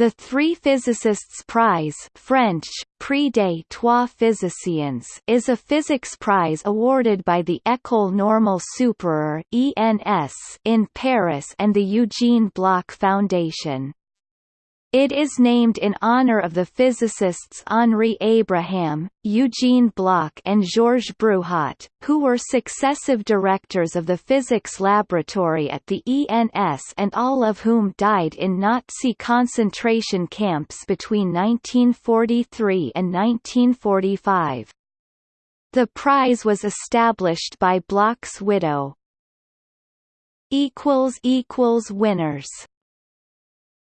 The Three Physicists Prize French, Prix des Trois Physiciens is a physics prize awarded by the École Normale Supérieure ENS in Paris and the Eugene Bloch Foundation. It is named in honor of the physicists Henri Abraham, Eugene Bloch and Georges Bruhat, who were successive directors of the physics laboratory at the ENS and all of whom died in Nazi concentration camps between 1943 and 1945. The prize was established by Bloch's widow. Winners